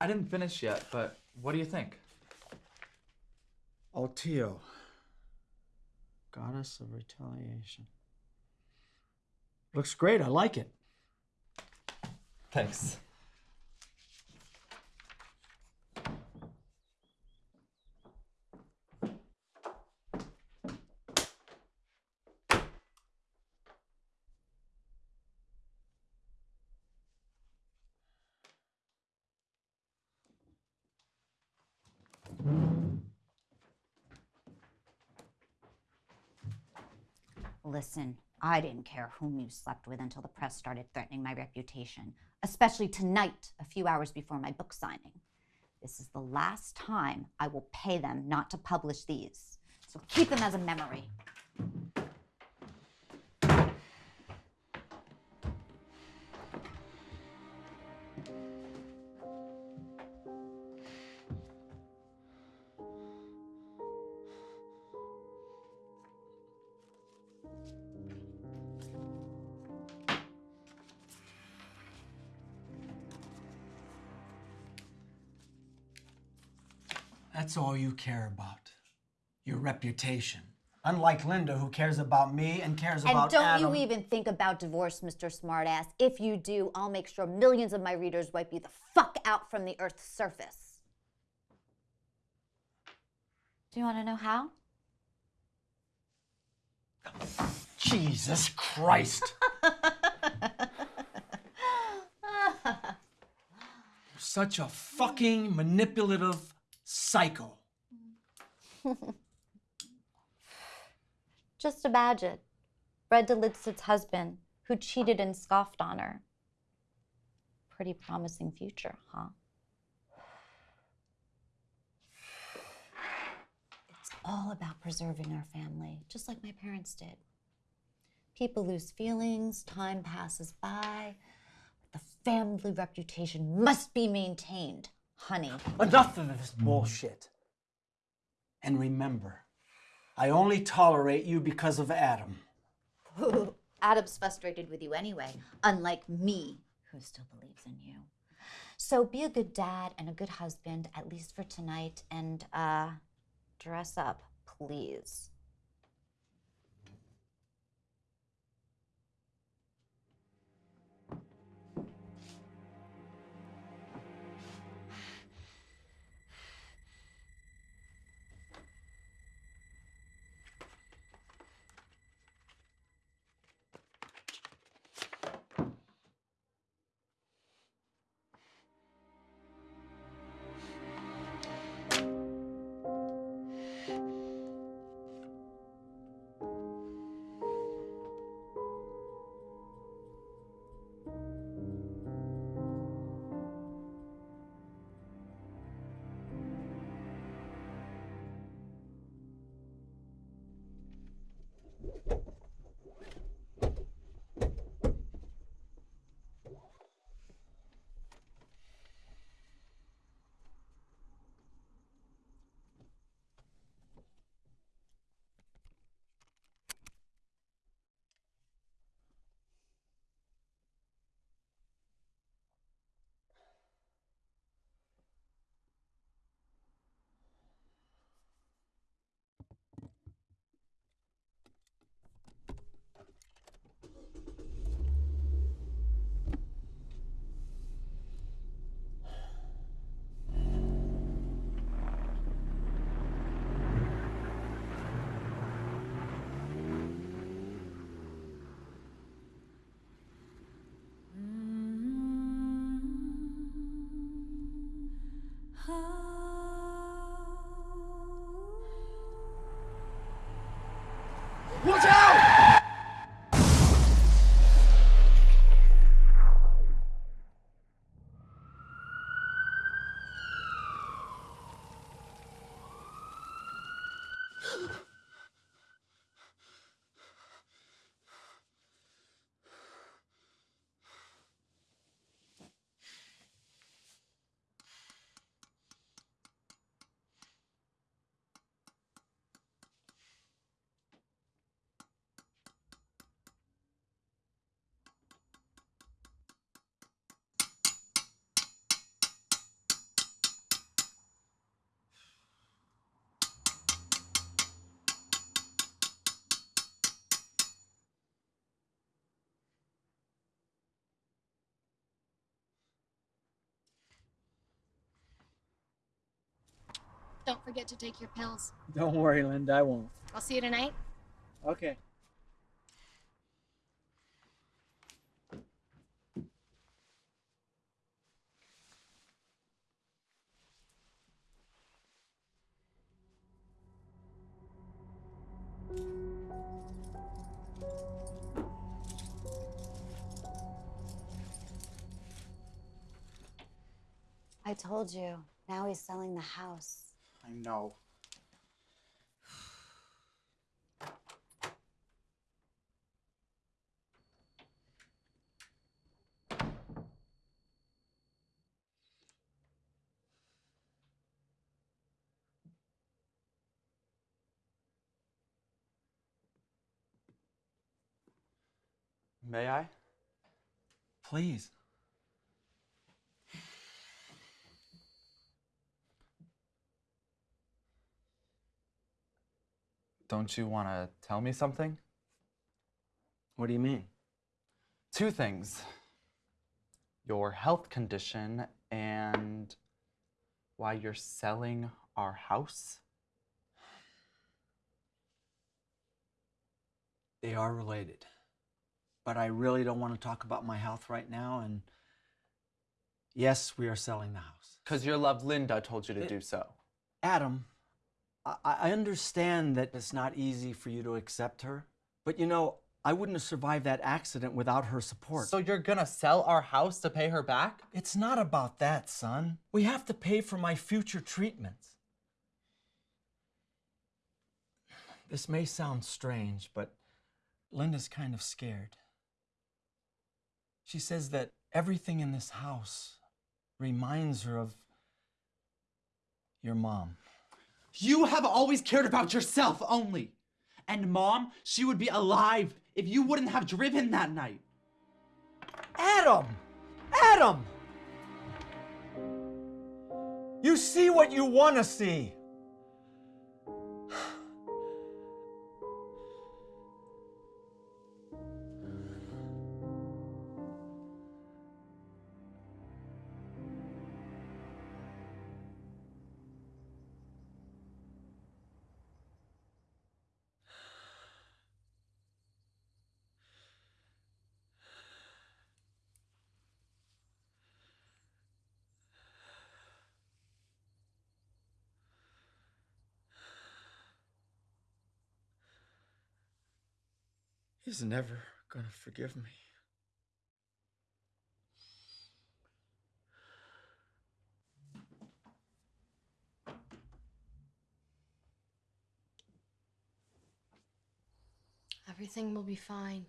I didn't finish yet, but what do you think? Altio, goddess of retaliation. Looks great. I like it. Thanks. Listen, I didn't care whom you slept with until the press started threatening my reputation, especially tonight, a few hours before my book signing. This is the last time I will pay them not to publish these. So keep them as a memory. That's all you care about. Your reputation. Unlike Linda, who cares about me and cares And about And don't Adam. you even think about divorce, Mr. Smartass. If you do, I'll make sure millions of my readers wipe you the fuck out from the Earth's surface. Do you want to know how? Jesus Christ. You're such a fucking manipulative psycho. Just imagine Fred Delitzit's husband who cheated and scoffed on her. Pretty promising future, huh? It's all about preserving our family, just like my parents did. People lose feelings, time passes by, but the family reputation must be maintained, honey. Enough of this bullshit. And remember, I only tolerate you because of Adam. Adam's frustrated with you anyway, unlike me, who still believes in you. So be a good dad and a good husband, at least for tonight, and uh, dress up, please. Watch don't forget to take your pills. Don't worry, Linda, I won't. I'll see you tonight. Okay. I told you. Now he's selling the house. I know. May I? Please. Don't you want to tell me something? What do you mean? Two things your health condition and why you're selling our house. They are related. But I really don't want to talk about my health right now. And yes, we are selling the house. Because your love Linda told you to It- do so. Adam, I, understand that it's not easy for you to accept her. But you know, I wouldn't have survived that accident without her support. So you're gonna sell our house to pay her back? it's not about that, son. We have to pay for my future treatments. This may sound strange, but Linda's kind of scared. She says that everything in this house reminds her of your mom. You have always cared about yourself only. And mom, she would be alive if you wouldn't have driven that night. Adam! Adam! You see what you want to see. He's never gonna forgive me. Everything will be fine.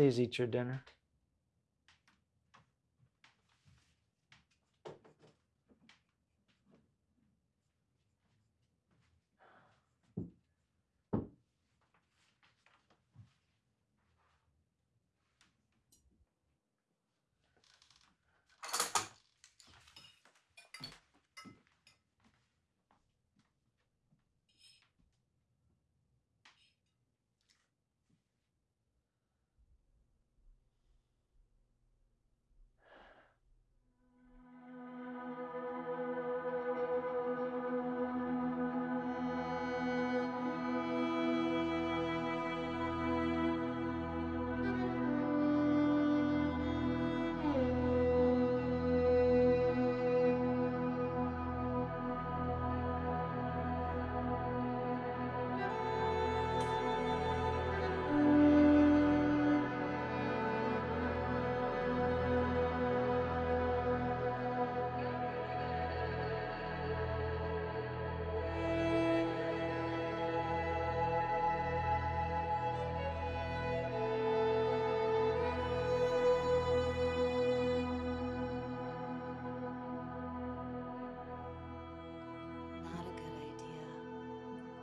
Please eat your dinner.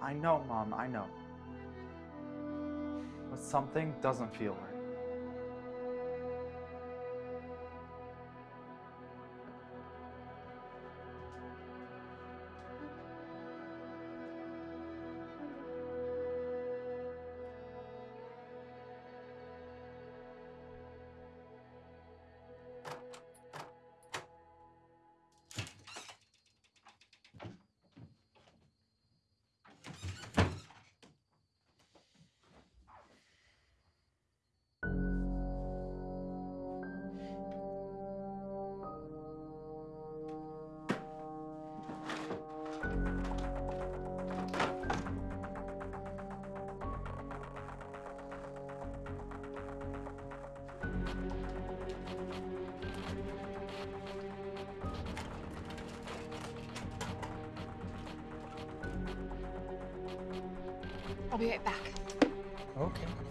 I know, Mom, I know. But something doesn't feel right. I'll be right back. Okay.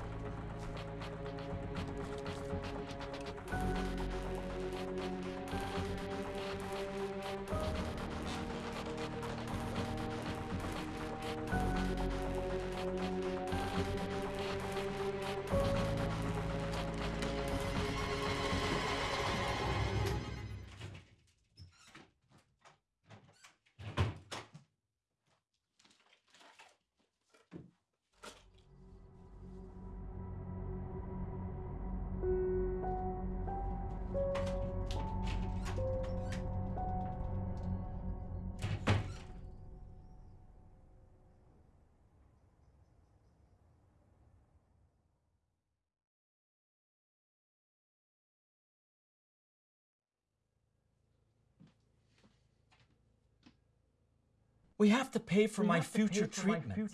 We have to pay for my future treatment.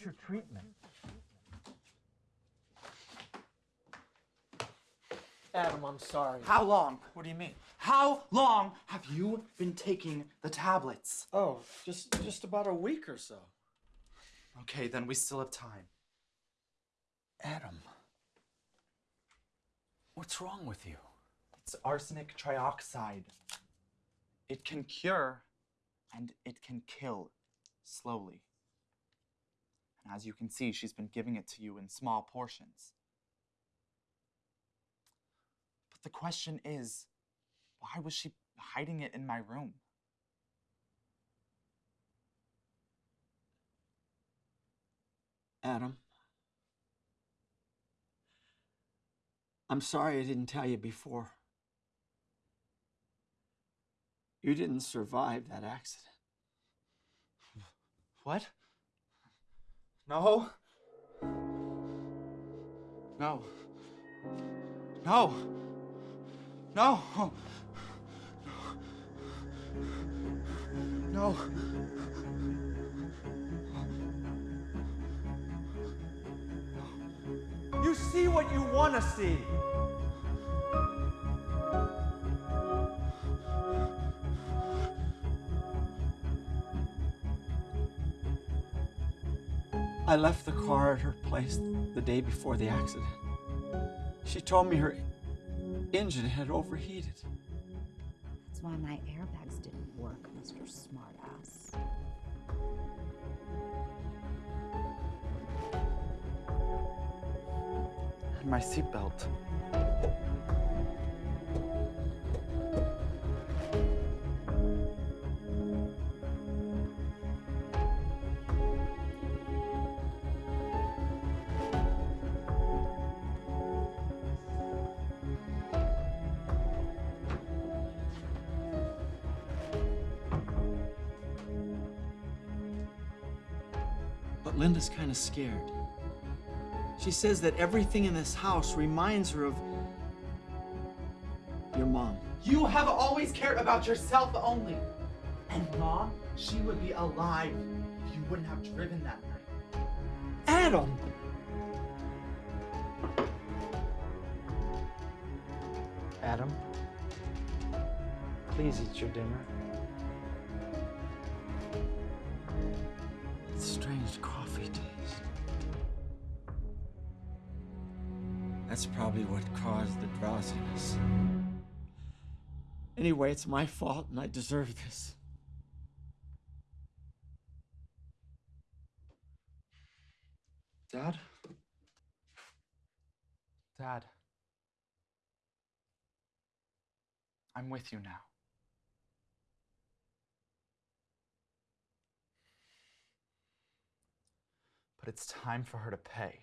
Adam, I'm sorry. How long? What do you mean? How long have you been taking the tablets? Oh, just just about a week or so. Okay, then we still have time. Adam, what's wrong with you? It's arsenic trioxide. It can cure and it can kill slowly. And as you can see, she's been giving it to you in small portions. But the question is, why was she hiding it in my room? Adam. I'm sorry I didn't tell you before. You didn't survive that accident. What? No. No. No. No. No. You see what you want to see. I left the car at her place the day before the accident. She told me her engine had overheated. That's why my airbags didn't work, Mr. Smartass. And my seatbelt. But Linda's kind of scared. She says that everything in this house reminds her of your mom. You have always cared about yourself only. And mom, she would be alive if you wouldn't have driven that night. Adam! Adam, please eat your dinner. Strange coffee taste. That's probably what caused the drowsiness. Anyway, it's my fault and I deserve this. Dad? Dad. I'm with you now. But it's time for her to pay.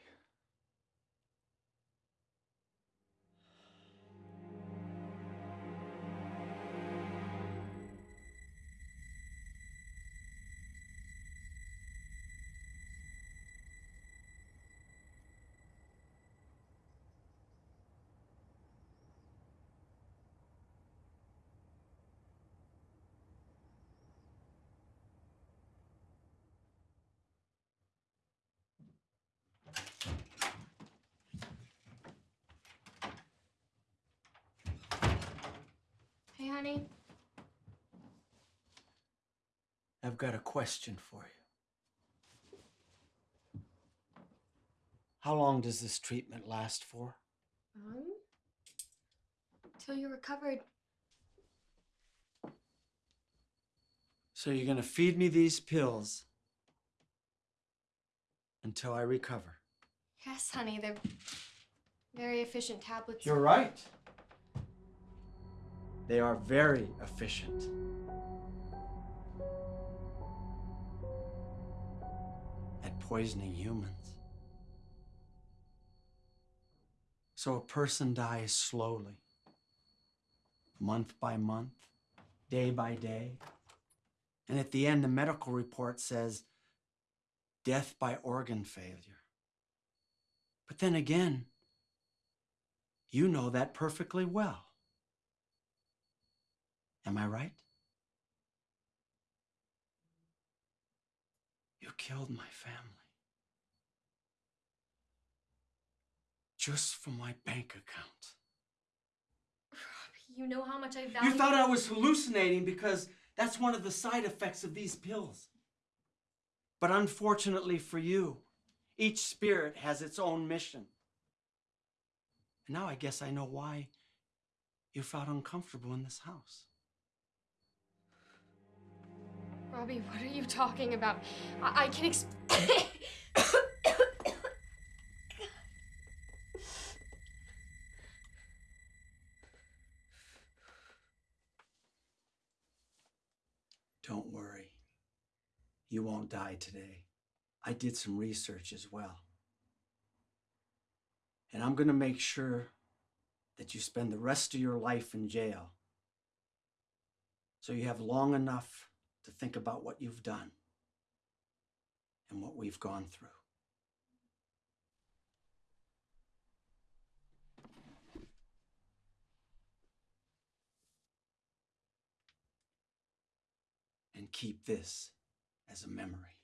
Hey, honey. I've got a question for you. How long does this treatment last for? Um, till you're recovered. So you're going to feed me these pills until I recover. Yes, honey. They're very efficient tablets. You're right. They are very efficient. At poisoning humans. So a person dies slowly, month by month, day by day. And at the end, the medical report says death by organ failure. But then again, you know that perfectly well. Am I right? You killed my family. Just for my bank account. Robbie, you know how much I value. You thought I was hallucinating because that's one of the side effects of these pills. But unfortunately for you, each spirit has its own mission. And now I guess I know why you felt uncomfortable in this house. Robbie, what are you talking about? I, I can ex- Don't worry. You won't die today. I did some research as well. And I'm going to make sure that you spend the rest of your life in jail. So you have long enough to think about what you've done and what we've gone through. And keep this as a memory.